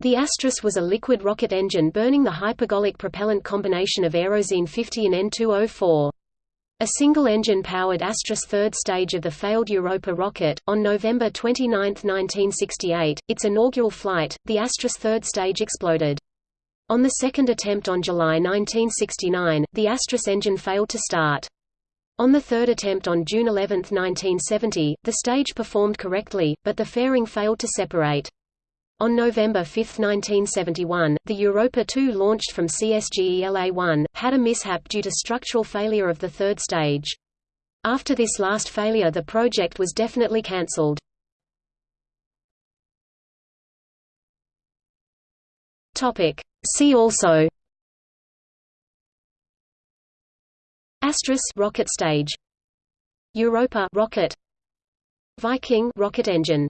The Astris was a liquid rocket engine burning the hypergolic propellant combination of Aerozine 50 and N2O4. A single-engine powered Astris third stage of the failed Europa rocket. On November 29, 1968, its inaugural flight, the Astris third stage exploded. On the second attempt on July 1969, the Astris engine failed to start. On the third attempt on June 11, 1970, the stage performed correctly, but the fairing failed to separate. On November 5, 1971, the Europa 2 launched from CSGE-LA-1, had a mishap due to structural failure of the third stage. After this last failure the project was definitely cancelled. See also Astris rocket stage Europa rocket Viking rocket engine